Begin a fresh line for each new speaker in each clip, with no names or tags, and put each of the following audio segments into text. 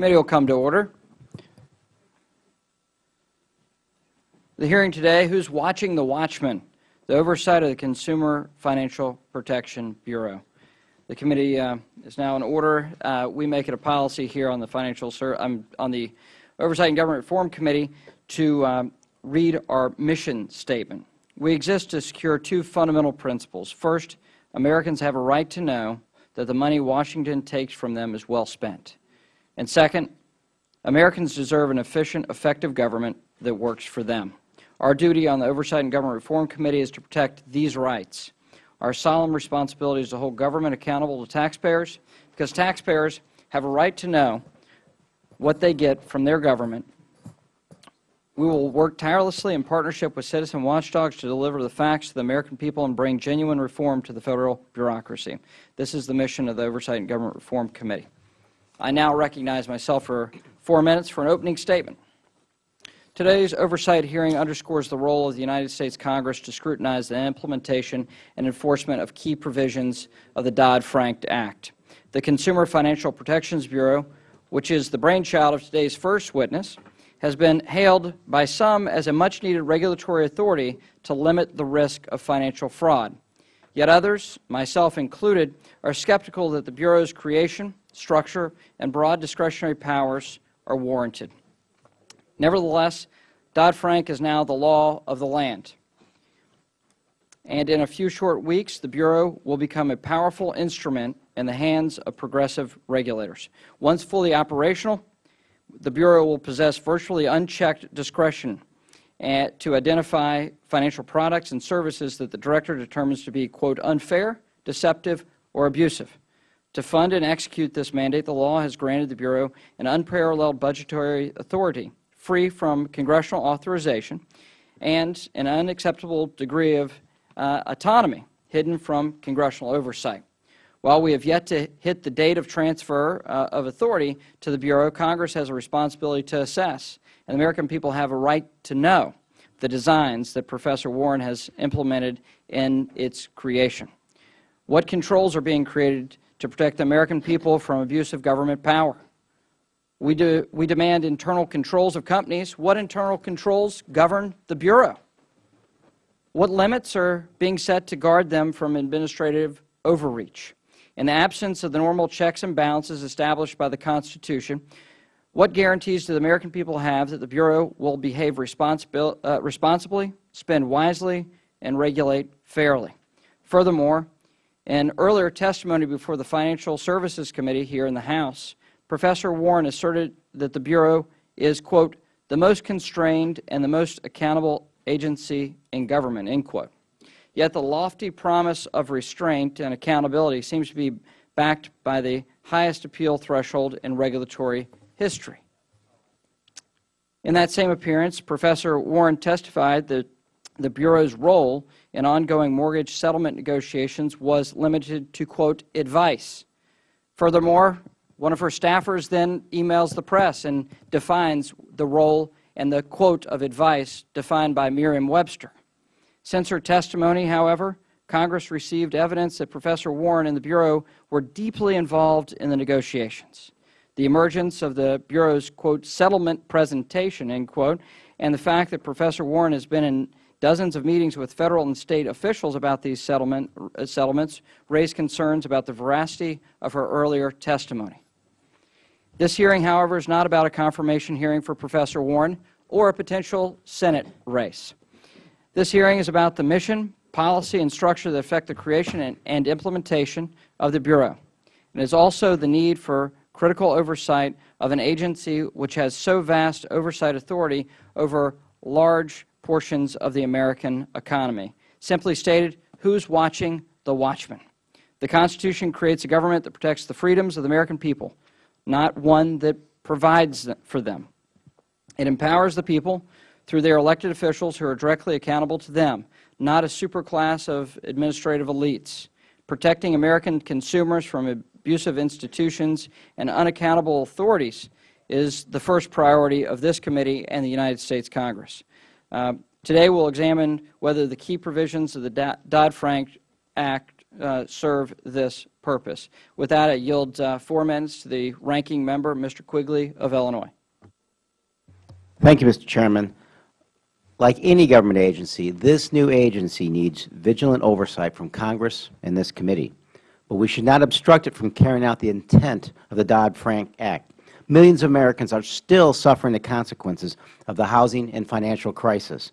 Committee will come to order. The hearing today, who's watching the watchman? The oversight of the Consumer Financial Protection Bureau. The committee uh, is now in order. Uh, we make it a policy here on the Financial um, on the Oversight and Government Reform Committee to um, read our mission statement. We exist to secure two fundamental principles. First, Americans have a right to know that the money Washington takes from them is well spent. And second, Americans deserve an efficient, effective government that works for them. Our duty on the Oversight and Government Reform Committee is to protect these rights. Our solemn responsibility is to hold government accountable to taxpayers, because taxpayers have a right to know what they get from their government. We will work tirelessly in partnership with citizen watchdogs to deliver the facts to the American people and bring genuine reform to the Federal bureaucracy. This is the mission of the Oversight and Government Reform Committee. I now recognize myself for four minutes for an opening statement. Today's oversight hearing underscores the role of the United States Congress to scrutinize the implementation and enforcement of key provisions of the Dodd-Frank Act. The Consumer Financial Protections Bureau, which is the brainchild of today's first witness, has been hailed by some as a much-needed regulatory authority to limit the risk of financial fraud. Yet others, myself included, are skeptical that the Bureau's creation, structure, and broad discretionary powers are warranted. Nevertheless, Dodd-Frank is now the law of the land. And in a few short weeks, the Bureau will become a powerful instrument in the hands of progressive regulators. Once fully operational, the Bureau will possess virtually unchecked discretion eh, to identify financial products and services that the Director determines to be, quote, unfair, deceptive, or abusive. To fund and execute this mandate, the law has granted the Bureau an unparalleled budgetary authority free from Congressional authorization, and an unacceptable degree of uh, autonomy hidden from Congressional oversight. While we have yet to hit the date of transfer uh, of authority to the Bureau, Congress has a responsibility to assess, and the American people have a right to know the designs that Professor Warren has implemented in its creation. What controls are being created to protect the American people from abuse of government power? We, do, we demand internal controls of companies. What internal controls govern the Bureau? What limits are being set to guard them from administrative overreach? In the absence of the normal checks and balances established by the Constitution, what guarantees do the American people have that the Bureau will behave responsibil uh, responsibly, spend wisely, and regulate fairly? Furthermore, in earlier testimony before the Financial Services Committee here in the House, Professor Warren asserted that the Bureau is, quote, the most constrained and the most accountable agency in government, end quote. Yet the lofty promise of restraint and accountability seems to be backed by the highest appeal threshold in regulatory history. In that same appearance, Professor Warren testified that the Bureau's role in ongoing mortgage settlement negotiations was limited to, quote, advice. Furthermore, one of her staffers then emails the press and defines the role and the quote of advice defined by Merriam-Webster. Since her testimony, however, Congress received evidence that Professor Warren and the Bureau were deeply involved in the negotiations. The emergence of the Bureau's, quote, settlement presentation, end quote, and the fact that Professor Warren has been in dozens of meetings with Federal and State officials about these settlement, uh, settlements raised concerns about the veracity of her earlier testimony. This hearing, however, is not about a confirmation hearing for Professor Warren or a potential Senate race. This hearing is about the mission, policy, and structure that affect the creation and, and implementation of the Bureau. It is also the need for critical oversight of an agency which has so vast oversight authority over large portions of the American economy. Simply stated, who is watching the watchman? The Constitution creates a government that protects the freedoms of the American people, not one that provides for them. It empowers the people through their elected officials who are directly accountable to them, not a superclass of administrative elites. Protecting American consumers from abusive institutions and unaccountable authorities is the first priority of this committee and the United States Congress. Uh, today we will examine whether the key provisions of the Dodd-Frank Act uh, serve this purpose. With that, I yield uh, four minutes to the ranking member, Mr. Quigley of Illinois.
Thank you, Mr. Chairman. Like any government agency, this new agency needs vigilant oversight from Congress and this committee. But we should not obstruct it from carrying out the intent of the Dodd-Frank Act. Millions of Americans are still suffering the consequences of the housing and financial crisis.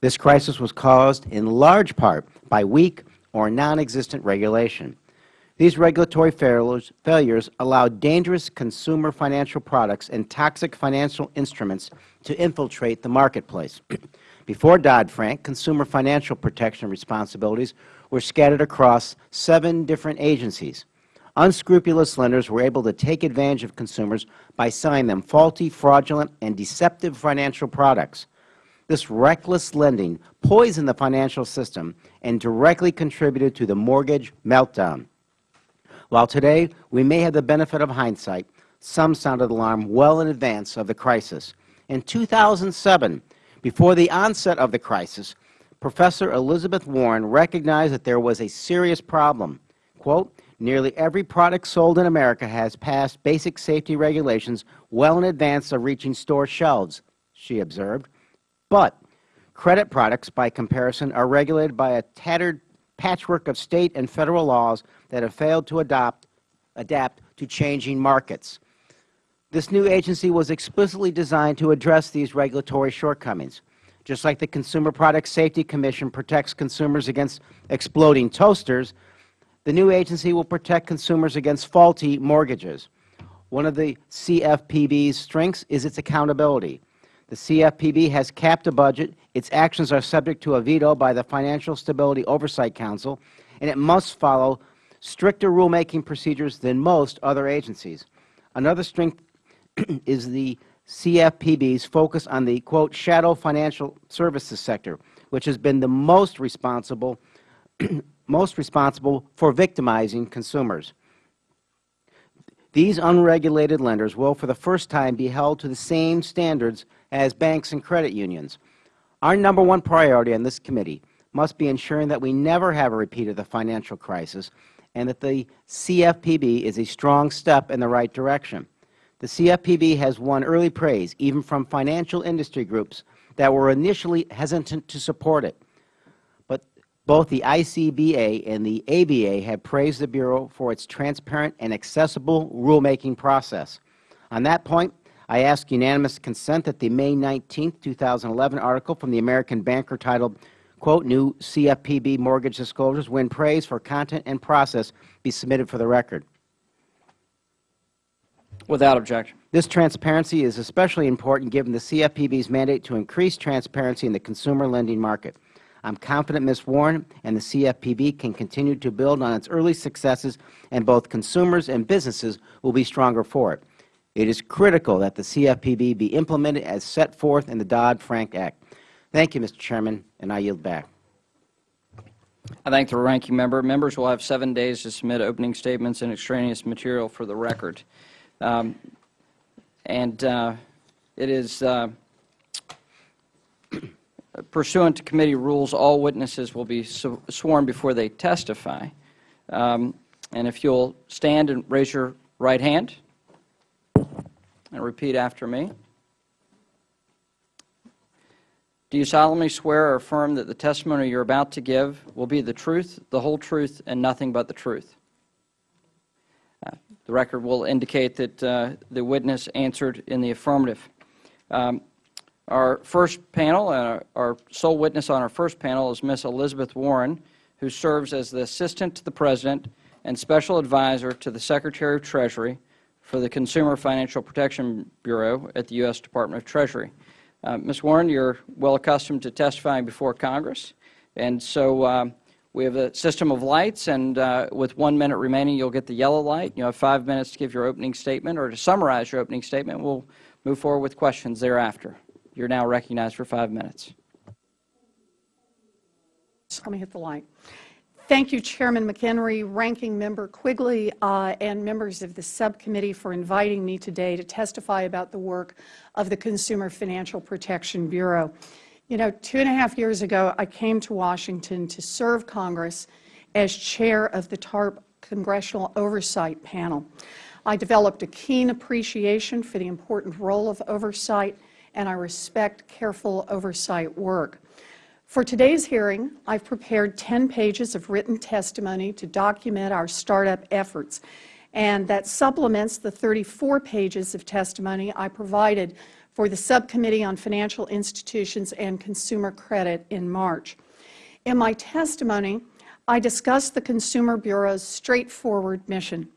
This crisis was caused in large part by weak or non-existent regulation. These regulatory failures, failures allow dangerous consumer financial products and toxic financial instruments to infiltrate the marketplace. Before Dodd-Frank, consumer financial protection responsibilities were scattered across seven different agencies. Unscrupulous lenders were able to take advantage of consumers by selling them faulty, fraudulent, and deceptive financial products. This reckless lending poisoned the financial system and directly contributed to the mortgage meltdown. While today we may have the benefit of hindsight, some sounded alarm well in advance of the crisis. In 2007, before the onset of the crisis, Professor Elizabeth Warren recognized that there was a serious problem. Quote, Nearly every product sold in America has passed basic safety regulations well in advance of reaching store shelves, she observed. But credit products, by comparison, are regulated by a tattered patchwork of State and Federal laws that have failed to adopt, adapt to changing markets. This new agency was explicitly designed to address these regulatory shortcomings. Just like the Consumer Product Safety Commission protects consumers against exploding toasters, the new agency will protect consumers against faulty mortgages. One of the CFPB's strengths is its accountability. The CFPB has capped a budget, its actions are subject to a veto by the Financial Stability Oversight Council, and it must follow stricter rulemaking procedures than most other agencies. Another strength is the CFPB's focus on the, quote, shadow financial services sector, which has been the most responsible most responsible for victimizing consumers. These unregulated lenders will, for the first time, be held to the same standards as banks and credit unions. Our number one priority on this committee must be ensuring that we never have a repeat of the financial crisis and that the CFPB is a strong step in the right direction. The CFPB has won early praise, even from financial industry groups that were initially hesitant to support it. Both the ICBA and the ABA have praised the Bureau for its transparent and accessible rulemaking process. On that point, I ask unanimous consent that the May 19, 2011 article from the American Banker titled, quote, New CFPB Mortgage Disclosures Win Praise for Content and Process be submitted for the record.
Without objection.
This transparency is especially important given the CFPB's mandate to increase transparency in the consumer lending market. I am confident Ms. Warren and the CFPB can continue to build on its early successes, and both consumers and businesses will be stronger for it. It is critical that the CFPB be implemented as set forth in the Dodd-Frank Act. Thank you, Mr. Chairman, and I yield back.
I thank the ranking member. Members will have seven days to submit opening statements and extraneous material for the record. Um, and uh, it is uh, pursuant to committee rules, all witnesses will be sworn before they testify. Um, and if you'll stand and raise your right hand and repeat after me. Do you solemnly swear or affirm that the testimony you are about to give will be the truth, the whole truth, and nothing but the truth? Uh, the record will indicate that uh, the witness answered in the affirmative. Um, our first panel, uh, our sole witness on our first panel is Ms. Elizabeth Warren, who serves as the Assistant to the President and Special Advisor to the Secretary of Treasury for the Consumer Financial Protection Bureau at the U.S. Department of Treasury. Uh, Ms. Warren, you are well accustomed to testifying before Congress, and so uh, we have a system of lights, and uh, with one minute remaining, you will get the yellow light. You have five minutes to give your opening statement or to summarize your opening statement. We will move forward with questions thereafter. You're now recognized for five minutes.
Let me hit the light. Thank you, Chairman McHenry, Ranking Member Quigley, uh, and members of the subcommittee for inviting me today to testify about the work of the Consumer Financial Protection Bureau. You know, two and a half years ago, I came to Washington to serve Congress as chair of the TARP Congressional Oversight Panel. I developed a keen appreciation for the important role of oversight, and I respect careful oversight work. For today's hearing, I've prepared 10 pages of written testimony to document our startup efforts, and that supplements the 34 pages of testimony I provided for the Subcommittee on Financial Institutions and Consumer Credit in March. In my testimony, I discussed the Consumer Bureau's straightforward mission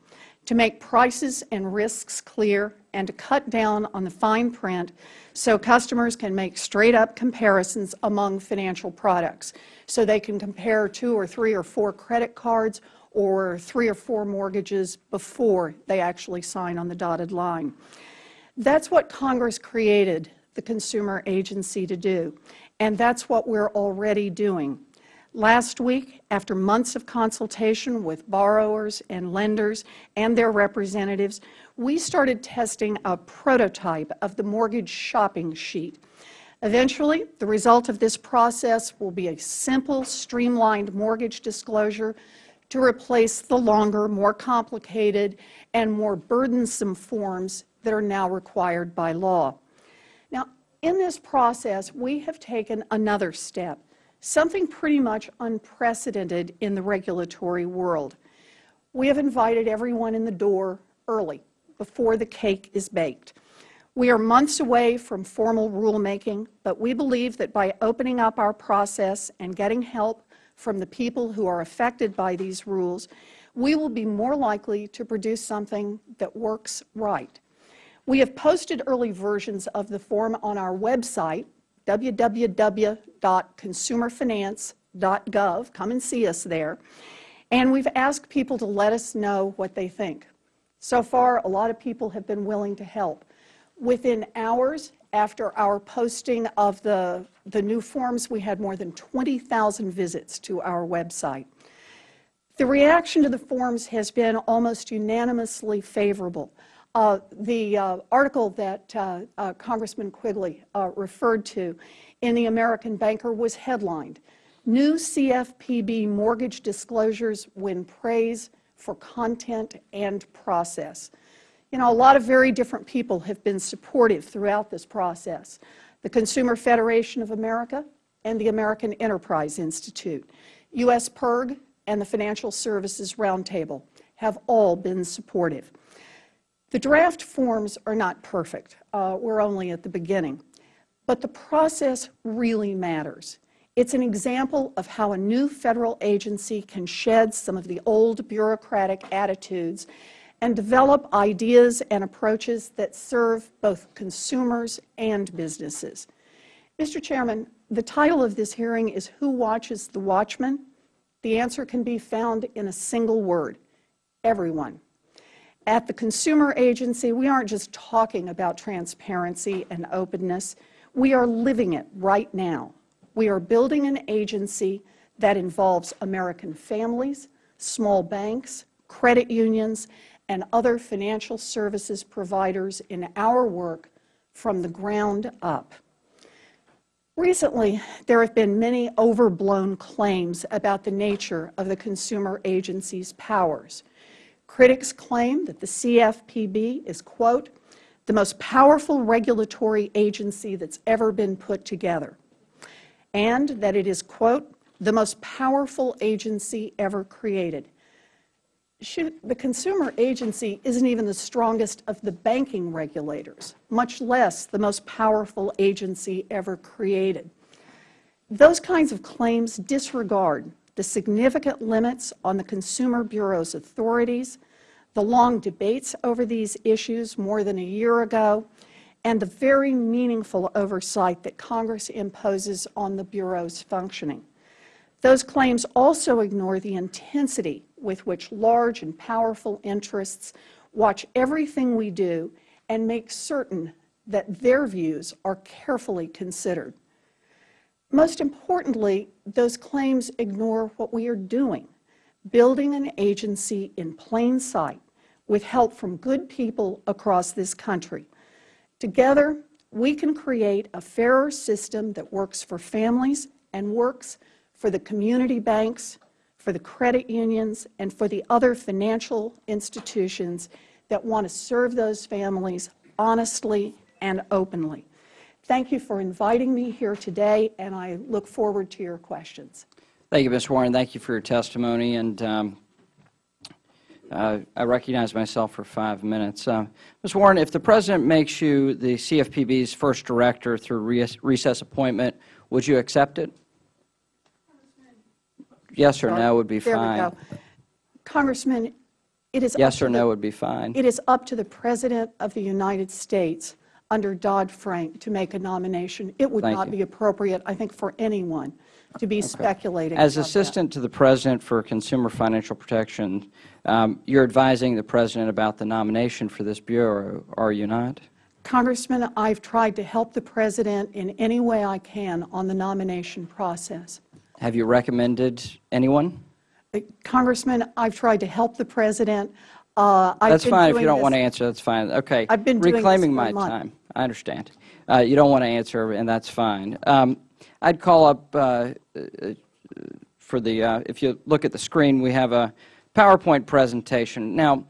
to make prices and risks clear and to cut down on the fine print so customers can make straight-up comparisons among financial products, so they can compare two or three or four credit cards or three or four mortgages before they actually sign on the dotted line. That's what Congress created the Consumer Agency to do, and that's what we're already doing. Last week, after months of consultation with borrowers and lenders and their representatives, we started testing a prototype of the mortgage shopping sheet. Eventually, the result of this process will be a simple, streamlined mortgage disclosure to replace the longer, more complicated, and more burdensome forms that are now required by law. Now, in this process, we have taken another step something pretty much unprecedented in the regulatory world. We have invited everyone in the door early, before the cake is baked. We are months away from formal rulemaking, but we believe that by opening up our process and getting help from the people who are affected by these rules, we will be more likely to produce something that works right. We have posted early versions of the form on our website, www.consumerfinance.gov. Come and see us there. And we've asked people to let us know what they think. So far, a lot of people have been willing to help. Within hours after our posting of the, the new forms, we had more than 20,000 visits to our website. The reaction to the forms has been almost unanimously favorable. Uh, the uh, article that uh, uh Congressman Quigley uh, referred to in the American Banker was headlined, New CFPB Mortgage Disclosures Win Praise for Content and Process. You know, a lot of very different people have been supportive throughout this process. The Consumer Federation of America and the American Enterprise Institute, U.S. PIRG, and the Financial Services Roundtable have all been supportive. The draft forms are not perfect. Uh, we're only at the beginning. But the process really matters. It's an example of how a new Federal agency can shed some of the old bureaucratic attitudes and develop ideas and approaches that serve both consumers and businesses. Mr. Chairman, the title of this hearing is Who Watches the Watchman? The answer can be found in a single word, everyone. At the Consumer Agency, we aren't just talking about transparency and openness. We are living it right now. We are building an agency that involves American families, small banks, credit unions, and other financial services providers in our work from the ground up. Recently, there have been many overblown claims about the nature of the consumer agency's powers. Critics claim that the CFPB is, quote, the most powerful regulatory agency that's ever been put together, and that it is, quote, the most powerful agency ever created. Should, the consumer agency isn't even the strongest of the banking regulators, much less the most powerful agency ever created. Those kinds of claims disregard the significant limits on the Consumer Bureau's authorities, the long debates over these issues more than a year ago, and the very meaningful oversight that Congress imposes on the Bureau's functioning. Those claims also ignore the intensity with which large and powerful interests watch everything we do and make certain that their views are carefully considered. Most importantly, those claims ignore what we are doing, building an agency in plain sight with help from good people across this country. Together, we can create a fairer system that works for families and works for the community banks, for the credit unions, and for the other financial institutions that want to serve those families honestly and openly. Thank you for inviting me here today, and I look forward to your questions.
Thank you, Ms. Warren. Thank you for your testimony. And um, uh, I recognize myself for five minutes. Uh, Ms. Warren, if the President makes you the CFPB's first director through re- recess appointment, would you accept it? Yes or no would be
There we go. Congressman, it is up
Yes or
the-
no would be fine.
It is up to the President of the United States under Dodd-Frank to make a nomination. It would
Thank
not
you.
be appropriate, I think, for anyone to be speculating
As
about that.
Assistant to the President for Consumer Financial Protection, um, you're advising the President about the nomination for this Bureau, are you not?
Congressman, I've tried to help the President in any way I can on the nomination process.
Have you recommended anyone?
Uh, Congressman, I've tried to help the President. Uh,
That's fine. If you don't want to answer, that's fine. Okay.
I've been
Reclaiming my
month.
time. I understand. Uh, You don't want to answer, and that's fine. Um, I'd call up uh, uh, for the, uh, if you look at the screen, we have a PowerPoint presentation. Now,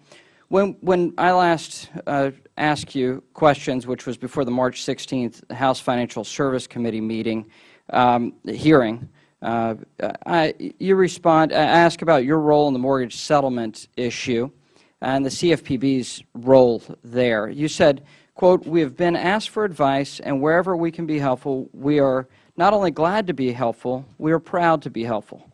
when, when I last uh, asked you questions, which was before the March 16th House Financial Service Committee meeting, um, hearing, uh, I, you respond, I ask about your role in the mortgage settlement issue and the CFPB's role there. You said, quote, "We have been asked for advice, and wherever we can be helpful, we are not only glad to be helpful, we are proud to be helpful."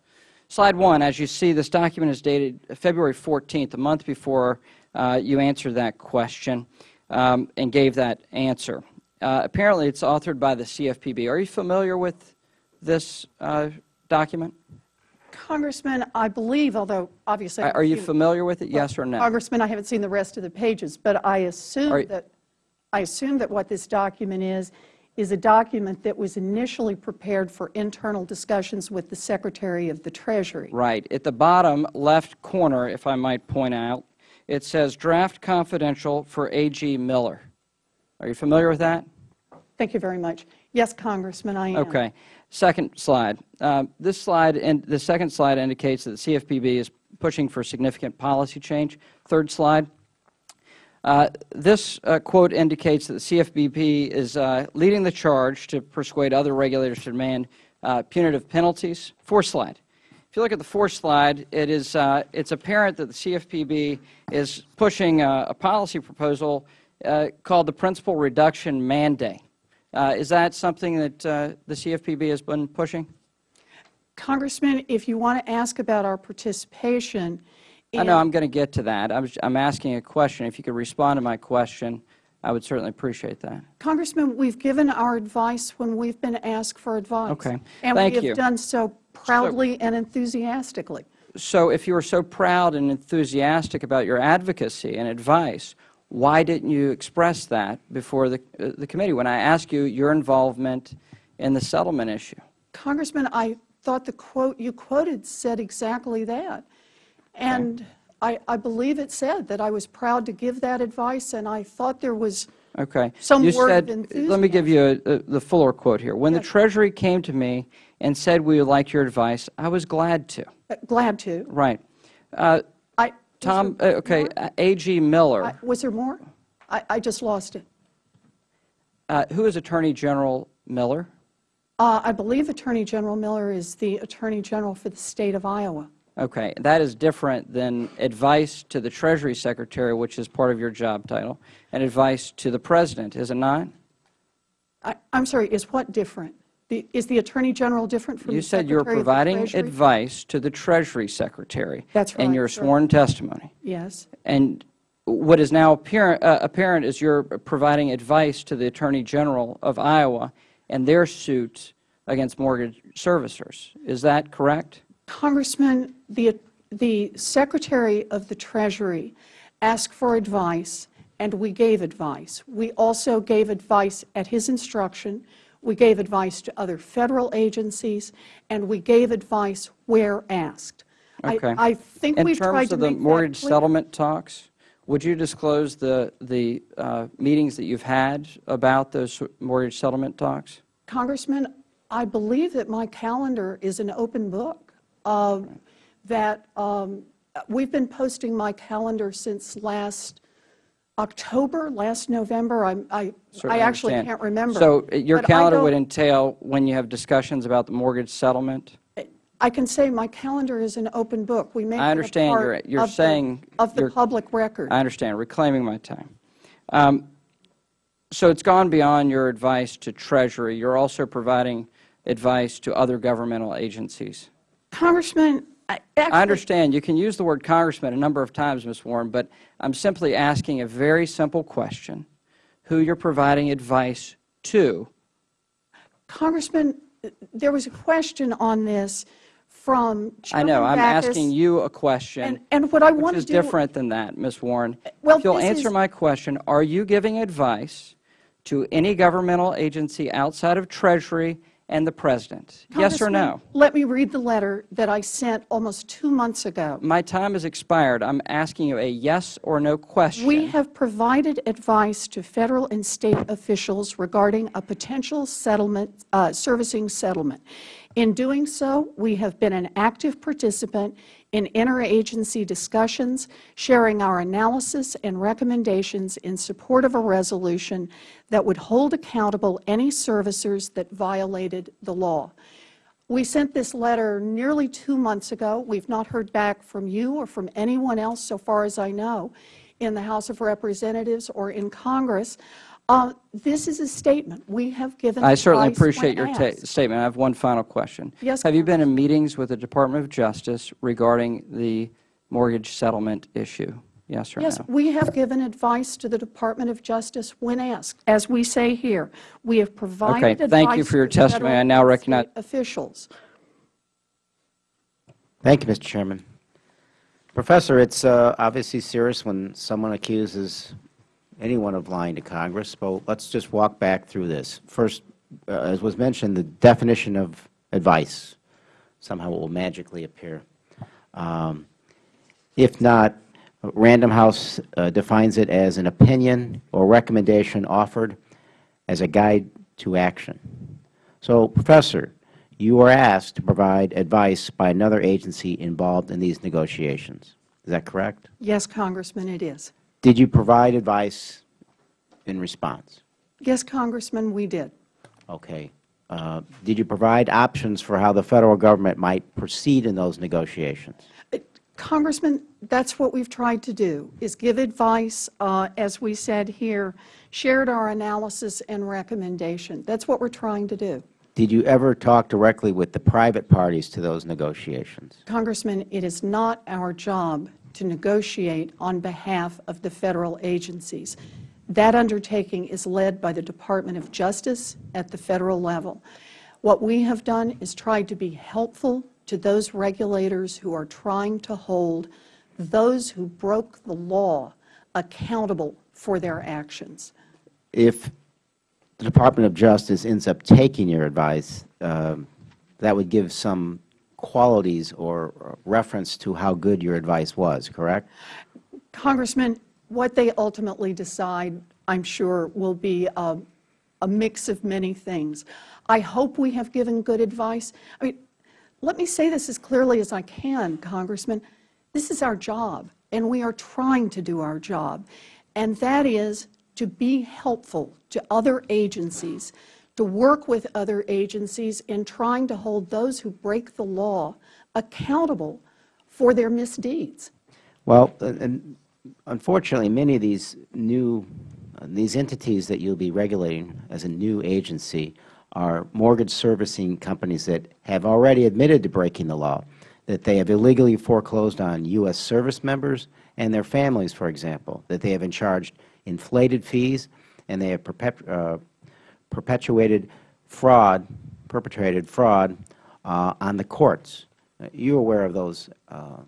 Slide one, as you see, this document is dated February 14th, a month before uh, you answered that question um, and gave that answer. Uh, apparently, it's authored by the CFPB. Are you familiar with this uh, document?
Congressman, I believe, although obviously... I
Are you familiar with it, yes or no?
Congressman, I haven't seen the rest of the pages, but I assume that, I assume that what this document is, is a document that was initially prepared for internal discussions with the Secretary of the Treasury.
Right. At the bottom left corner, if I might point out, it says draft confidential for A.G. Miller. Are you familiar with that?
Thank you very much. Yes, Congressman, I am.
Okay. Second slide. Uh, This slide, and the second slide indicates that the CFPB is pushing for significant policy change. Third slide. Uh, This uh, quote indicates that the CFPB is uh, leading the charge to persuade other regulators to demand uh, punitive penalties. Fourth slide. If you look at the fourth slide, it is, uh, it's apparent that the CFPB is pushing a, a policy proposal called the Principal Reduction Mandate. Uh, is that something that uh, the CFPB has been pushing?
Congressman, if you want to ask about our participation
I know I'm going to get to that. I was, I'm asking a question. If you could respond to my question, I would certainly appreciate that.
Congressman, we've given our advice when we've been asked for advice.
Okay.
And
Thank
we
you.
have done so proudly and enthusiastically.
So if you are so proud and enthusiastic about your advocacy and advice, why didn't you express that before the, uh, the committee when I asked you your involvement in the settlement issue?
Congressman, I thought the quote you quoted said exactly that. And I, I believe it said that I was proud to give that advice, and I thought there was,
Okay.
Some
you
word of
said, Let me give you a, a, the fuller quote here. When the Treasury came to me and said we would like your advice, I was glad to.
uh, glad to.
Right. Uh, Tom, uh, okay, uh, A.G. Miller,
I- Was there more? I, I just lost it.
uh, who is Attorney General Miller?
Uh, I believe Attorney General Miller is the Attorney General for the State of Iowa.
Okay, that is different than advice to the Treasury Secretary, which is part of your job title, and advice to the President, is it not?
I, I'm sorry, is what different? The, is the Attorney General different from
You
the
said you were
of the
providing advice to the Treasury Secretary.
That's right.
In your
sir.
sworn testimony.
Yes.
And what is now apparent, uh, apparent is you're providing advice to the Attorney General of Iowa and their suit against mortgage servicers. Is that correct?
Congressman, the, the Secretary of the Treasury asked for advice, and we gave advice. We also gave advice at his instruction. We gave advice to other Federal agencies, and we gave advice where asked. I-
Okay.
I think we've
In terms
to
of the mortgage settlement talks, would you disclose the, the uh, meetings that you've had about those mortgage settlement talks?
Congressman, I believe that my calendar is an open book. Uh, that um, we've been posting my calendar since last October, last November. I'm- I I actually
understand.
can't remember.
So uh, your
But
calendar would entail when you have discussions about the mortgage settlement?
I can say my calendar is an open book. We make
I
a
understand you're- you're
of the-
saying
Of the public record.
I understand, reclaiming my time. Um, So it's gone beyond your advice to Treasury. You're also providing advice to other governmental agencies.
Congressman, I actually.
I understand. You can use the word congressman a number of times, Ms. Warren, but I'm simply asking a very simple question, who you're providing advice to.
Congressman, there was a question on this from
I know, I'm
Bachus.
asking you a question.
And- and what I want
Which
to
is
do-
different than that, Ms. Warren.
Well,
If you'll answer
is-
my question, are you giving advice to any governmental agency outside of Treasury and the President? Yes or no?
Let me read the letter that I sent almost two months ago.
My time has expired. I'm asking you a yes or no question.
We have provided advice to Federal and State officials regarding a potential settlement, uh, servicing settlement. In doing so, we have been an active participant in interagency discussions, sharing our analysis and recommendations in support of a resolution that would hold accountable any servicers that violated the law. We sent this letter nearly two months ago. We've not heard back from you or from anyone else, so far as I know, in the House of Representatives or in Congress. Uh, This is a statement. We have given
I certainly appreciate your statement. I have one final question.
Yes,
Have you been in meetings with the Department of Justice regarding the mortgage settlement issue? Yes or no?
Yes, we have given advice to the Department of Justice when asked. As we say here, we have provided
Okay, thank you
advice
for your
to Federal
testimony. I now recognize-
officials.
Thank you, Mr. Chairman. Professor, it's uh, obviously serious when someone accuses anyone of lying to Congress, but let's just walk back through this. First, uh, as was mentioned, the definition of advice, somehow it will magically appear. Um, If not, Random House uh, defines it as an opinion or recommendation offered as a guide to action. So, Professor, you were asked to provide advice by another agency involved in these negotiations. Is that correct?
Yes, Congressman, it is.
Did you provide advice in response?
Yes, Congressman, we did.
Okay. Uh, Did you provide options for how the Federal Government might proceed in those negotiations?
Congressman, that's what we've tried to do, is give advice, uh, as we said here, shared our analysis and recommendation. That's what we're trying to do.
Did you ever talk directly with the private parties to those negotiations?
Congressman, it is not our job to negotiate on behalf of the Federal agencies. That undertaking is led by the Department of Justice at the Federal level. What we have done is tried to be helpful to those regulators who are trying to hold those who broke the law accountable for their actions.
If the Department of Justice ends up taking your advice, um, that would give some qualities or reference to how good your advice was, correct?
Congressman, what they ultimately decide, I'm sure, will be a, a mix of many things. I hope we have given good advice. I mean, let me say this as clearly as I can, Congressman. This is our job, and we are trying to do our job, and that is to be helpful to other agencies, to work with other agencies in trying to hold those who break the law accountable for their misdeeds.
Well, unfortunately, many of these new, uh, these entities that you'll be regulating as a new agency are mortgage servicing companies that have already admitted to breaking the law, that they have illegally foreclosed on U.S. service members and their families, for example, that they have charged inflated fees, and they have perpet uh, perpetuated fraud, perpetrated fraud uh, on the courts. Uh, You're aware of those uh,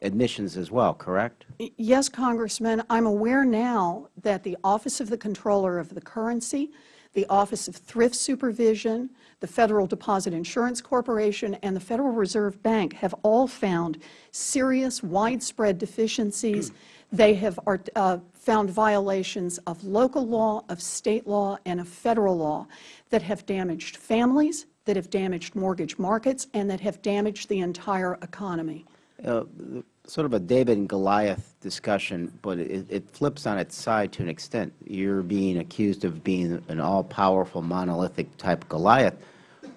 admissions as well, correct?
Yes, Congressman, I'm aware now that the Office of the Comptroller of the Currency, the Office of Thrift Supervision, the Federal Deposit Insurance Corporation, and the Federal Reserve Bank have all found serious, widespread deficiencies. They have uh, found violations of local law, of state law, and of federal law that have damaged families, that have damaged mortgage markets, and that have damaged the entire economy.
uh, sort of a David and Goliath discussion, but it, it flips on its side to an extent. You're being accused of being an all-powerful, monolithic type Goliath,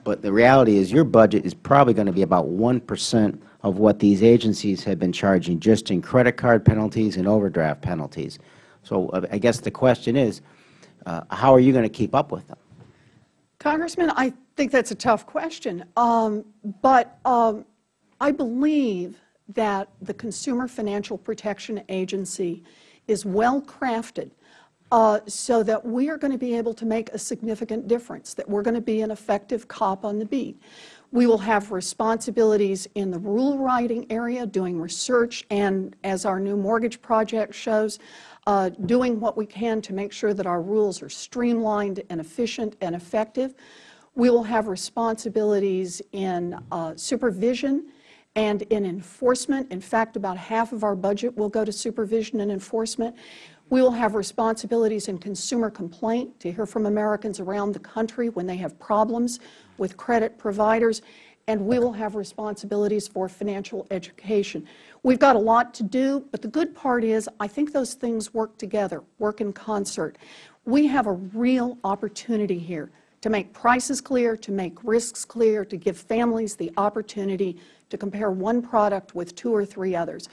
but the reality is your budget is probably going to be about 1 percent of what these agencies have been charging just in credit card penalties and overdraft penalties. So uh, I guess the question is, uh, how are you going to keep up with them?
Congressman, I think that's a tough question. Um, but um, I believe that the Consumer Financial Protection Agency is well crafted uh, so that we are going to be able to make a significant difference, that we're going to be an effective cop on the beat. We will have responsibilities in the rule writing area, doing research, and as our new mortgage project shows, uh, doing what we can to make sure that our rules are streamlined and efficient and effective. We will have responsibilities in uh, supervision and in enforcement. In fact, about half of our budget will go to supervision and enforcement. We will have responsibilities in consumer complaint to hear from Americans around the country when they have problems with credit providers, and we will have responsibilities for financial education. We've got a lot to do, but the good part is I think those things work together, work in concert. We have a real opportunity here to make prices clear, to make risks clear, to give families the opportunity to compare one product with two or three others.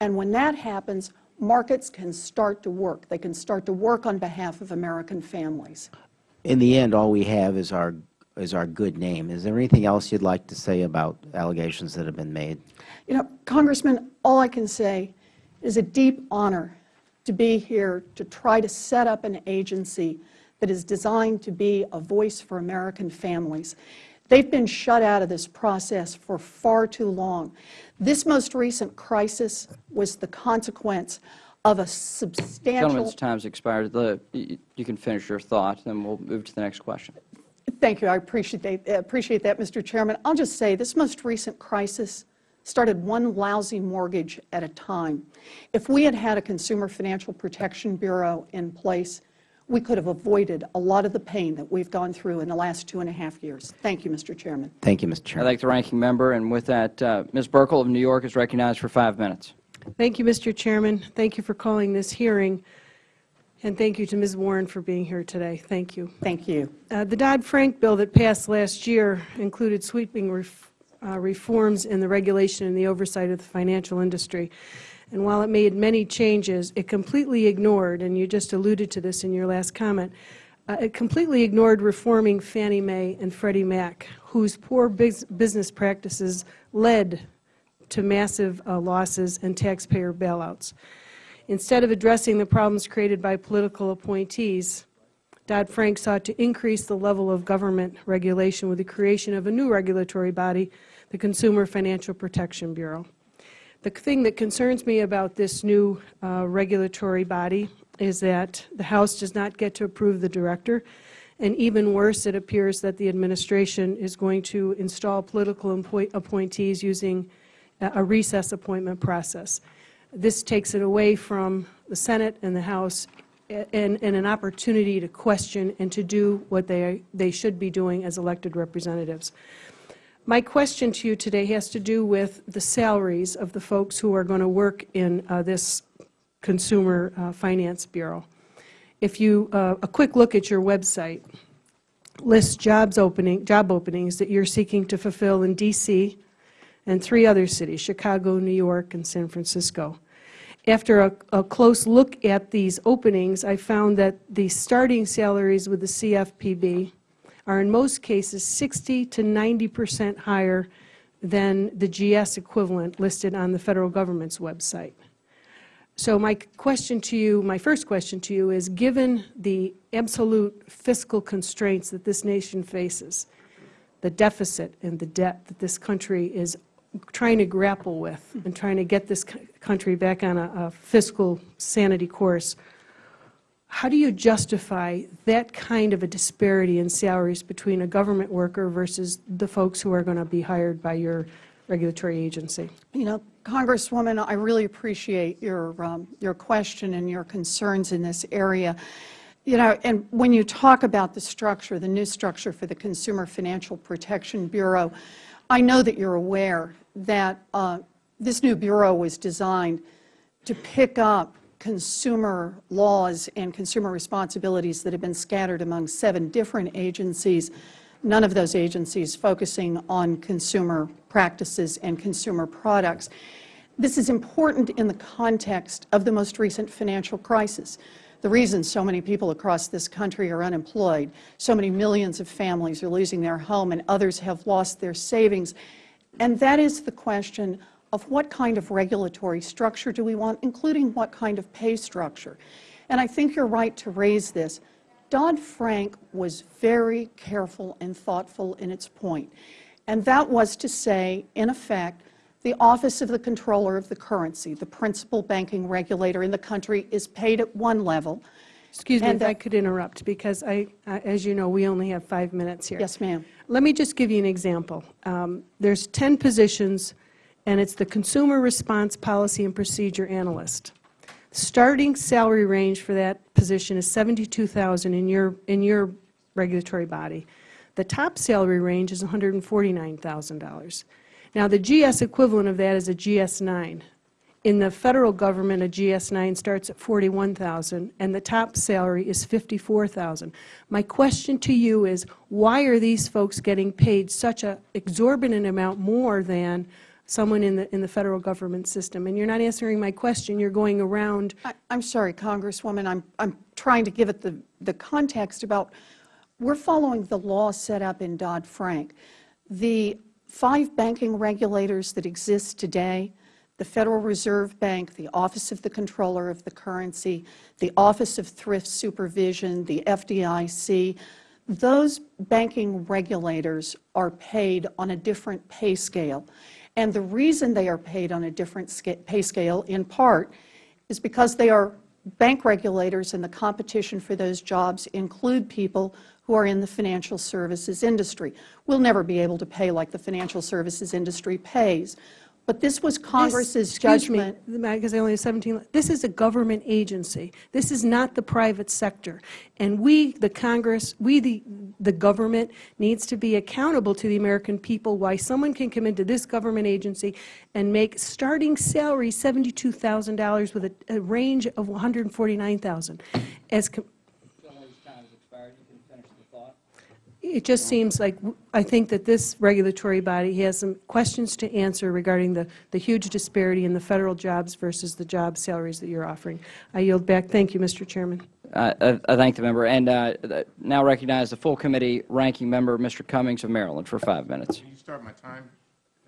And when that happens, markets can start to work. They can start to work on behalf of American families.
In the end, all we have is our is our good name. Is there anything else you'd like to say about allegations that have been made?
You know, Congressman, all I can say is a deep honor to be here to try to set up an agency that is designed to be a voice for American families. They've been shut out of this process for far too long. This most recent crisis was the consequence of a substantial
Gentleman's time has expired. The, you you can finish your thought, then we'll move to the next question.
Thank you. I appreciate that, appreciate that, Mr. Chairman. I'll just say this most recent crisis started one lousy mortgage at a time. If we had had a Consumer Financial Protection Bureau in place, we could have avoided a lot of the pain that we've gone through in the last two and a half years. Thank you, Mr. Chairman.
Thank you, Mr. Chairman.
I
Chairman.
thank the ranking member, and with that, uh, Ms. Buerkle of New York is recognized for five minutes.
Thank you, Mr. Chairman. Thank you for calling this hearing, and thank you to Ms. Warren for being here today. Thank you.
Thank you.
Uh, the Dodd-Frank bill that passed last year included sweeping ref uh, reforms in the regulation and the oversight of the financial industry. And while it made many changes, it completely ignored, and you just alluded to this in your last comment, uh, it completely ignored reforming Fannie Mae and Freddie Mac, whose poor bus business practices led to massive uh, losses and taxpayer bailouts. Instead of addressing the problems created by political appointees, Dodd-Frank sought to increase the level of government regulation with the creation of a new regulatory body, the Consumer Financial Protection Bureau. The thing that concerns me about this new uh, regulatory body is that the House does not get to approve the director, and even worse, it appears that the administration is going to install political appointees using a recess appointment process. This takes it away from the Senate and the House and, and, an opportunity to question and to do what they, they should be doing as elected representatives. My question to you today has to do with the salaries of the folks who are going to work in uh, this Consumer uh, Finance Bureau. If you, uh, a quick look at your website lists jobs opening, job openings that you're seeking to fulfill in D.C., and three other cities, Chicago, New York, and San Francisco. After a, a, close look at these openings, I found that the starting salaries with the CFPB are in most cases 60 to 90 percent higher than the GS equivalent listed on the Federal Government's website. So my question to you, my first question to you is, given the absolute fiscal constraints that this nation faces, the deficit and the debt that this country is trying to grapple with and trying to get this country back on a, a, fiscal sanity course, how do you justify that kind of a disparity in salaries between a government worker versus the folks who are going to be hired by your regulatory agency?
You know, Congresswoman, I really appreciate your, um, your question and your concerns in this area. You know, and when you talk about the structure, the new structure for the Consumer Financial Protection Bureau, I know that you're aware that uh, this new Bureau was designed to pick up consumer laws and consumer responsibilities that have been scattered among seven different agencies, none of those agencies focusing on consumer practices and consumer products. This is important in the context of the most recent financial crisis. The reason so many people across this country are unemployed, so many millions of families are losing their home, and others have lost their savings, and that is the question of what kind of regulatory structure do we want, including what kind of pay structure. And I think you're right to raise this. Dodd-Frank was very careful and thoughtful in its point, and that was to say, in effect, the Office of the Comptroller of the Currency, the principal banking regulator in the country, is paid at one level.
Excuse me
And
if I could interrupt, because I, I- as you know, we only have five minutes here.
Yes, ma'am.
Let me just give you an example. Um, There's 10 positions, and it's the Consumer Response Policy and Procedure Analyst. Starting salary range for that position is 72000 in your, in your regulatory body. The top salary range is $149,000. Now, the GS equivalent of that is a GS-9. In the Federal Government, a GS-9 starts at 41,000, and the top salary is 54,000. My question to you is, why are these folks getting paid such an exorbitant amount more than someone in the, in the Federal Government system? And you're not answering my question. You're going around
I- I'm sorry, Congresswoman, I'm, I'm trying to give it the, the context about, we're following the law set up in Dodd-Frank. The five banking regulators that exist today, the Federal Reserve Bank, the Office of the Comptroller of the Currency, the Office of Thrift Supervision, the FDIC, those banking regulators are paid on a different pay scale. And the reason they are paid on a different pay scale, in part, is because they are bank regulators and the competition for those jobs include people who are in the financial services industry. We'll never be able to pay like the financial services industry pays. But this was Congress's judgment.
Excuse me, because I only have 17, this is a government agency. This is not the private sector. And we, the Congress, we, the, the government, needs to be accountable to the American people why someone can come into this government agency and make starting salary $72,000 with a, a range of 149,000. As, It just seems like, I think that this regulatory body has some questions to answer regarding the, the huge disparity in the Federal jobs versus the job salaries that you're offering. I yield back. Thank you, Mr. Chairman.
Uh, I I thank the member, and uh, now recognize the full committee ranking member, Mr. Cummings of Maryland, for five minutes.
Can you start my time?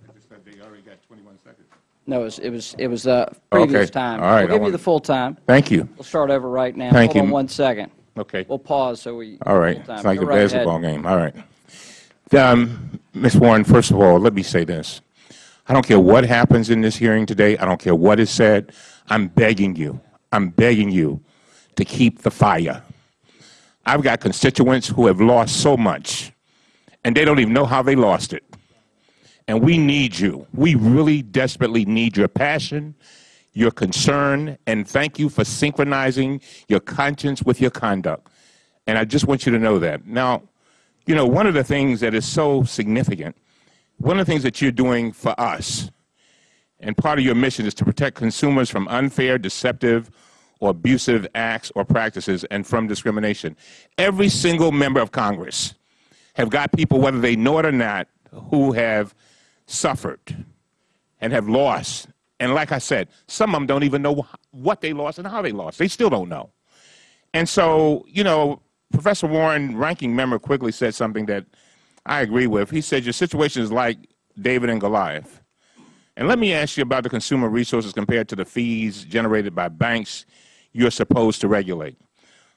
I just said they already got 21 seconds.
No, it was, it was, it was uh, previous
Okay.
time.
All right.
We'll
I
give you the full time.
Thank you.
We'll start over right now.
Thank
Hold on
you.
one second.
Okay.
We'll pause so we.
All right. It's like
Go
a
right ahead.
basketball game. All right. Um, Ms. Warren, first of all, let me say this. I don't care what happens in this hearing today. I don't care what is said. I'm begging you. I'm begging you to keep the fire. I've got constituents who have lost so much, and they don't even know how they lost it. And we need you. We really desperately need your passion, your concern, and thank you for synchronizing your conscience with your conduct. And I just want you to know that. Now, you know, one of the things that is so significant, one of the things that you're doing for us, and part of your mission is to protect consumers from unfair, deceptive, or abusive acts or practices and from discrimination. Every single member of Congress have got people, whether they know it or not, who have suffered and have lost. And like I said, some of them don't even know wh- what they lost and how they lost. They still don't know. And so, you know, Professor Warren, ranking member, quickly said something that I agree with. He said, Your situation is like David and Goliath. And let me ask you about the consumer resources compared to the fees generated by banks you're supposed to regulate.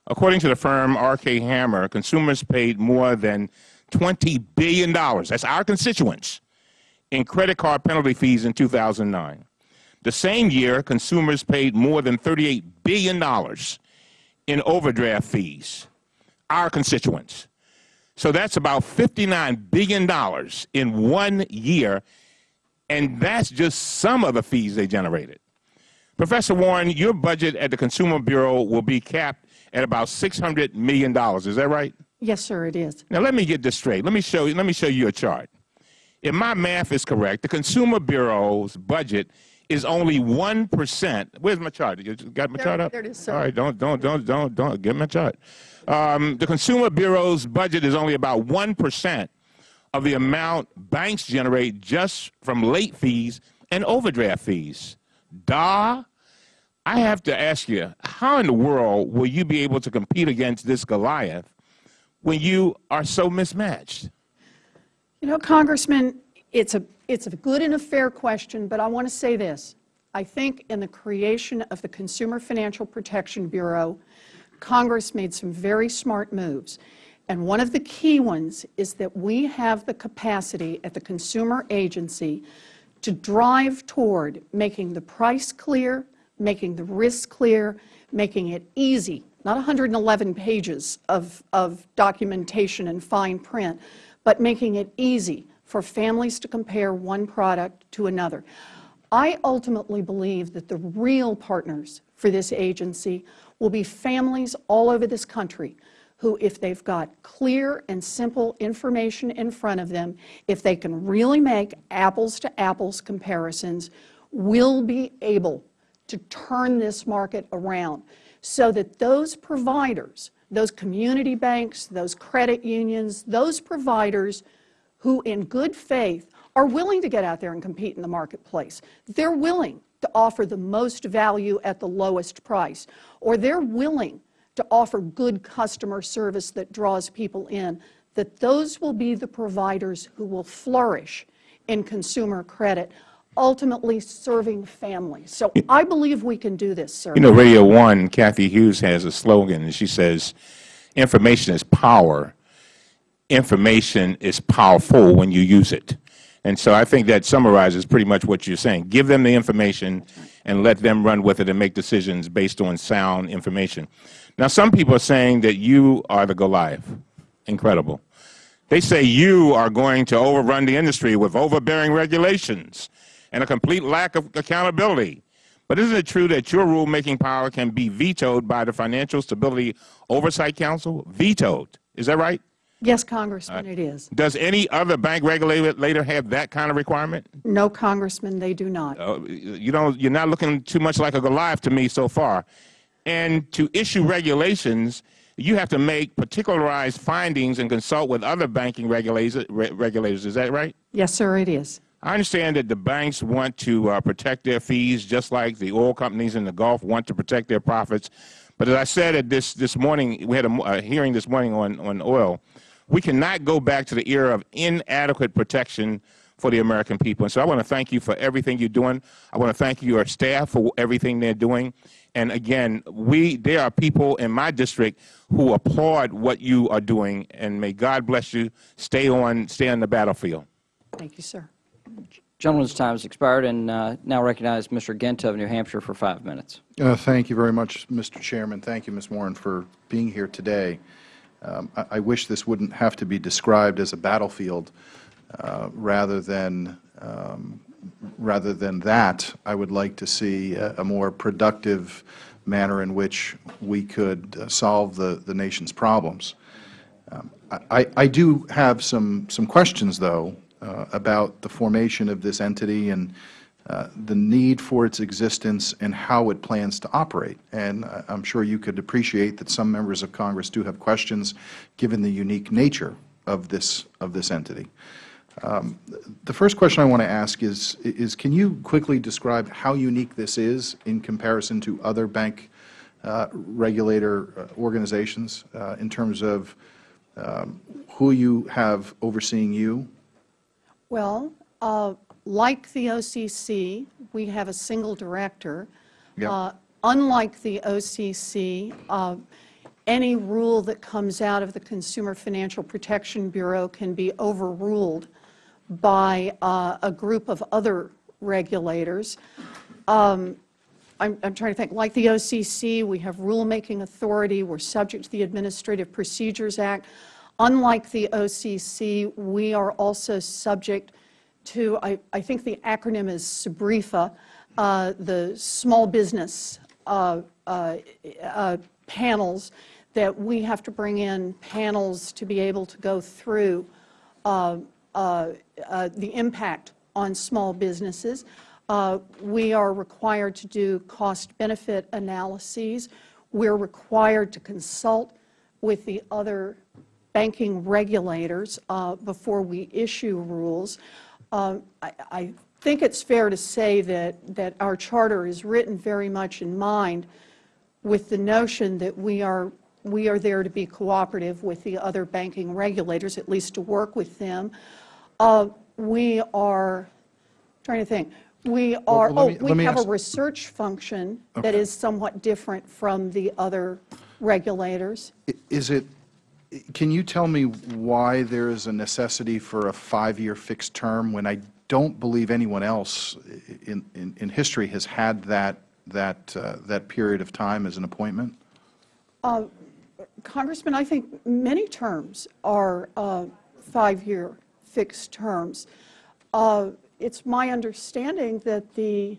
According to the firm RK Hammer, consumers paid more than $20 billion, that's our constituents, in credit card penalty fees in 2009. The same year, consumers paid more than $38 billion in overdraft fees, our constituents. So that's about $59 billion in one year, and that's just some of the fees they generated. Professor Warren, your budget at the Consumer Bureau will be capped at about $600 million. Is that right?
Yes, sir, it is.
Now let me get this straight. Let me show you, let me show you a chart. if my math is correct, the Consumer Bureau's budget is only 1%. Where's my chart? You got my
There-
chart up?
there it is, sir.
All right, don't, don't, don't, don't, don't, get my chart. Um, the Consumer Bureau's budget is only about 1% of the amount banks generate just from late fees and overdraft fees. Da, I have to ask you, how in the world will you be able to compete against this Goliath when you are so mismatched?
You know, Congressman, it's a, it's a good and a fair question, but I want to say this. I think in the creation of the Consumer Financial Protection Bureau, Congress made some very smart moves. And one of the key ones is that we have the capacity at the Consumer Agency to drive toward making the price clear, making the risk clear, making it easy, not 111 pages of, of documentation and fine print, but making it easy for families to compare one product to another. I ultimately believe that the real partners for this agency will be families all over this country who, if they've got clear and simple information in front of them, if they can really make apples-to-apples comparisons, will be able to turn this market around so that those providers, those community banks, those credit unions, those providers who in good faith are willing to get out there and compete in the marketplace. They're willing to offer the most value at the lowest price, or they're willing to offer good customer service that draws people in, that those will be the providers who will flourish in consumer credit, ultimately serving families. So I believe we can do this, sir.
You know, Radio One, Cathy Hughes has a slogan, and she says, information is power. Information is powerful when you use it. And so I think that summarizes pretty much what you're saying. Give them the information and let them run with it and make decisions based on sound information. Now, some people are saying that you are the Goliath. Incredible. They say you are going to overrun the industry with overbearing regulations and a complete lack of accountability. But isn't it true that your rulemaking power can be vetoed by the Financial Stability Oversight Council? Vetoed. Is that right?
Yes, Congressman, it is.
Does any other bank regulator have that kind of requirement?
No, Congressman, they do not.
Uh, you don't, you're not looking too much like a Goliath to me so far. And to issue regulations, you have to make particularized findings and consult with other banking regulators. Re regulators. Is that right?
Yes, sir, it is.
I understand that the banks want to uh, protect their fees just like the oil companies in the Gulf want to protect their profits. But as I said at this, this morning, we had a, a hearing this morning on, on oil, we cannot go back to the era of inadequate protection for the American people. And so I want to thank you for everything you're doing. I want to thank your staff for everything they're doing. And again, we, there are people in my district who applaud what you are doing, and may God bless you. Stay on, stay on the battlefield.
Thank you, sir.
Gentleman's time has expired, and uh, now recognize Mr. Guinta of New Hampshire for five minutes.
Uh, Thank you very much, Mr. Chairman. Thank you, Ms. Warren, for being here today. Um, I I wish this wouldn't have to be described as a battlefield. Uh, Rather than, um, rather than that, I would like to see a a more productive manner in which we could uh, solve the the nation's problems. Um, I I do have some some questions, though, uh, about the formation of this entity and uh, the need for its existence and how it plans to operate. And I- I'm sure you could appreciate that some members of Congress do have questions, given the unique nature of this, of this entity. Um, The first question I want to ask is, is can you quickly describe how unique this is in comparison to other bank uh, regulator uh, organizations uh, in terms of um, who you have overseeing you?
Well, uh, like the OCC, we have a single director.
Yeah.
Uh, Unlike the OCC, uh, any rule that comes out of the Consumer Financial Protection Bureau can be overruled by uh, a group of other regulators. Um, I'm, I'm trying to think, like the OCC, we have rulemaking authority, we're subject to the Administrative Procedures Act. Unlike the OCC, we are also subject to, I, I think the acronym is SBREFA, uh, the small business uh, uh, uh, panels, that we have to bring in panels to be able to go through uh, uh, the impact on small businesses. We are required to do cost-benefit analyses. We're required to consult with the other banking regulators before we issue rules. Uh, I, I think it's fair to say that, that our charter is written very much in mind with the notion that we are, we are there to be cooperative with the other banking regulators, at least to work with them. Uh, We are, trying to think, we are,
well,
oh,
me- let
we have a research function that
Okay.
is somewhat different from the other regulators.
Is it, can you tell me why there is a necessity for a five-year fixed term when I don't believe anyone else in, in, in history has had that, that, uh, that period of time as an appointment?
Congressman, I think many terms are uh, five-year fixed terms. Uh, It's my understanding that the,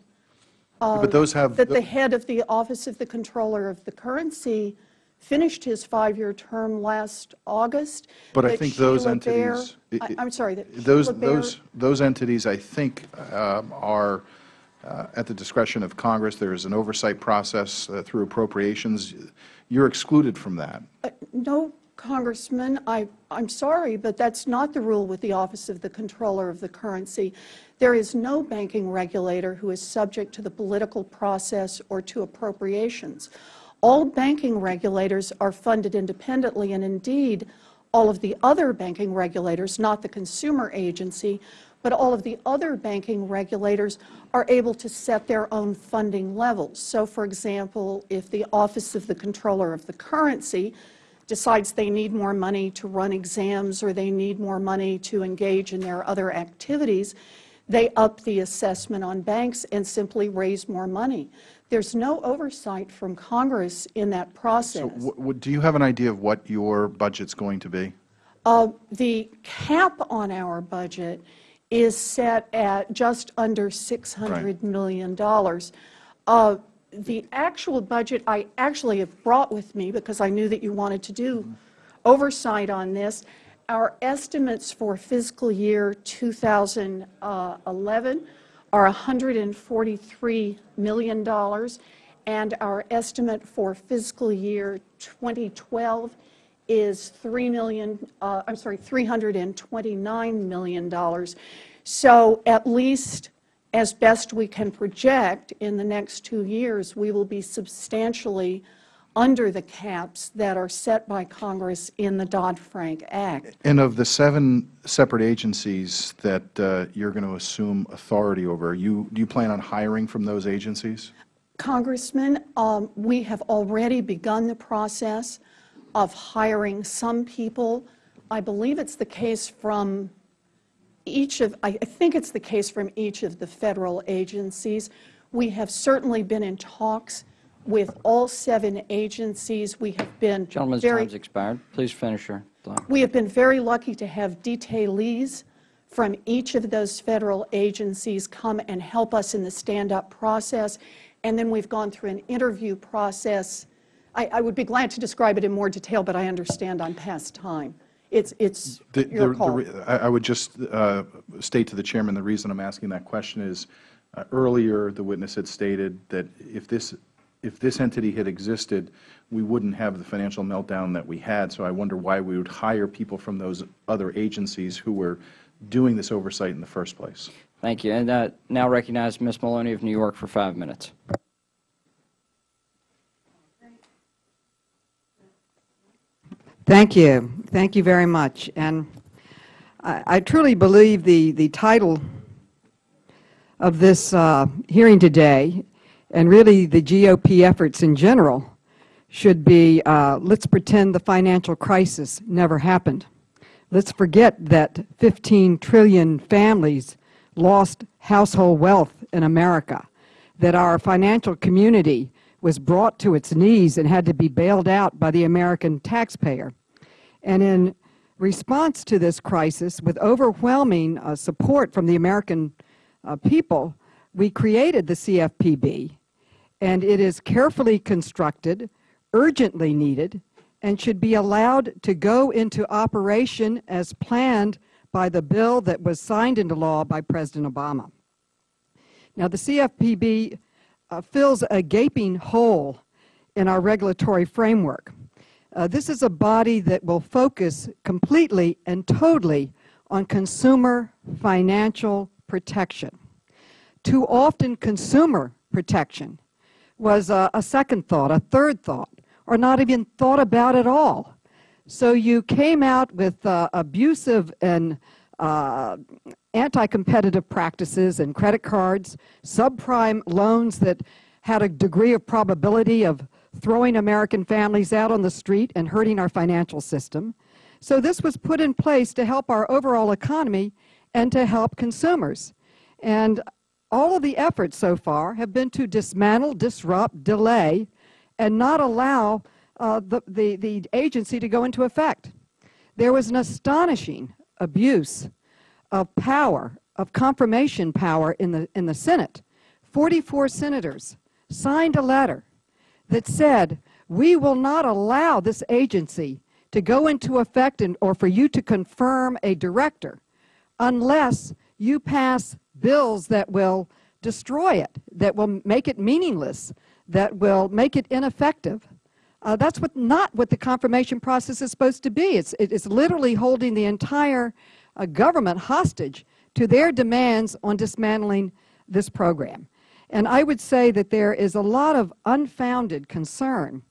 But those have,
that the head of the Office of the Comptroller of the Currency finished his five-year term last August.
but I think those
Sheila Bair-
entities. i-
I- I'm sorry, that
Those, those, those entities, I think, um, are uh, at the discretion of Congress. There is an oversight process uh, through appropriations. You're excluded from that.
No, Congressman, I, I'm sorry, but that's not the rule with the Office of the Comptroller of the Currency. There is no banking regulator who is subject to the political process or to appropriations. All banking regulators are funded independently, and indeed, all of the other banking regulators, not the consumer agency, but all of the other banking regulators are able to set their own funding levels. So, for example, if the Office of the Comptroller of the Currency decides they need more money to run exams or they need more money to engage in their other activities, they up the assessment on banks and simply raise more money. There's no oversight from Congress in that process.
W- Do you have an idea of what your budget's going to be?
Uh, The cap on our budget is set at just under $600 million. Uh, The actual budget I actually have brought with me because I knew that you wanted to do oversight on this. Our estimates for fiscal year 2011 are $143 million, and our estimate for fiscal year 2012 is 3 million, uh, I'm sorry, $329 million. So at least as best we can project, in the next two years, we will be substantially under the caps that are set by Congress in the Dodd-Frank Act.
And of the seven separate agencies that uh, you're going to assume authority over, you, do you plan on hiring from those agencies?
Congressman, um, we have already begun the process of hiring some people. I believe it's the case from each of, I I think it's the case from each of the federal agencies. We have certainly been in talks with all seven agencies. We have been
Gentleman's
very
time's expired. Please finish your thought.
we have been very lucky to have detailees from each of those federal agencies come and help us in the stand-up process, and then we've gone through an interview process. I, I would be glad to describe it in more detail, but I understand I'm past time. It's, it's
The- the-
your
the
call.
re- I I would just uh, state to the Chairman, the reason I'm asking that question is, uh, earlier, the witness had stated that if this, if this entity had existed, we wouldn't have the financial meltdown that we had, so I wonder why we would hire people from those other agencies who were doing this oversight in the first place.
Thank you. And uh, now recognize Ms. Maloney of New York for five minutes.
Thank you. Thank you very much. And I, I truly believe the, the title of this uh, hearing today, and really the GOP efforts in general, should be, uh, let's pretend the financial crisis never happened. Let's forget that 15 trillion families lost household wealth in America, that our financial community was brought to its knees and had to be bailed out by the American taxpayer. And in response to this crisis, with overwhelming uh, support from the American uh, people, we created the CFPB, and it is carefully constructed, urgently needed, and should be allowed to go into operation as planned by the bill that was signed into law by President Obama. Now, the CFPB uh, fills a gaping hole in our regulatory framework. Uh, this is a body that will focus completely and totally on consumer financial protection. Too often, consumer protection was uh, a second thought, a third thought, or not even thought about at all. So you came out with uh, abusive and uh, anti-competitive practices and credit cards, subprime loans that had a degree of probability of throwing American families out on the street and hurting our financial system. So this was put in place to help our overall economy and to help consumers. And all of the efforts so far have been to dismantle, disrupt, delay, and not allow uh, the, the, the agency to go into effect. There was an astonishing abuse of power, of confirmation power in the, in the Senate. 44 senators signed a letter that said, we will not allow this agency to go into effect and, or for you to confirm a director unless you pass bills that will destroy it, that will make it meaningless, that will make it ineffective. Uh, that's what, not what the confirmation process is supposed to be. It's, it is literally holding the entire uh, government hostage to their demands on dismantling this program. And I would say that there is a lot of unfounded concern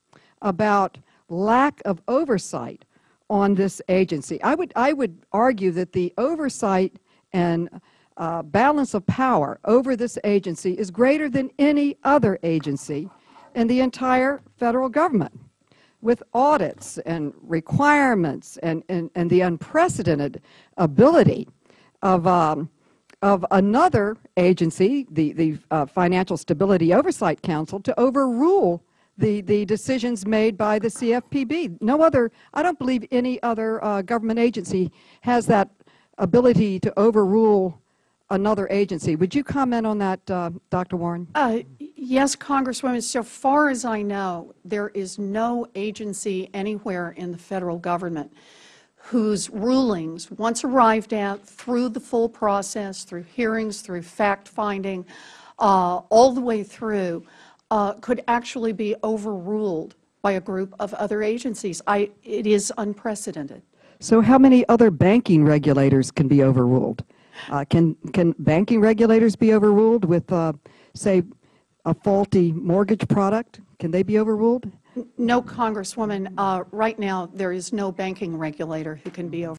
about lack of oversight on this agency. I would, I would argue that the oversight and uh, balance of power over this agency is greater than any other agency in the entire Federal Government with audits and requirements and, and, and the unprecedented ability of, um, of another agency, the, the uh, Financial Stability Oversight Council, to overrule the, the decisions made by the CFPB. No other, I don't believe any other uh, government agency has that ability to overrule another agency. Would you comment on that, uh, Dr. Warren?
Uh, yes, Congresswoman. So far as I know, there is no agency anywhere in the Federal Government whose rulings, once arrived at through the full process, through hearings, through fact-finding, uh, all the way through, uh, could actually be overruled by a group of other agencies. I, it is unprecedented.
So how many other banking regulators can be overruled? Uh, can, can banking regulators be overruled with, uh, say, a faulty mortgage product? Can they be overruled?
No, Congresswoman. Uh, right now, there is no banking regulator who can be overruled.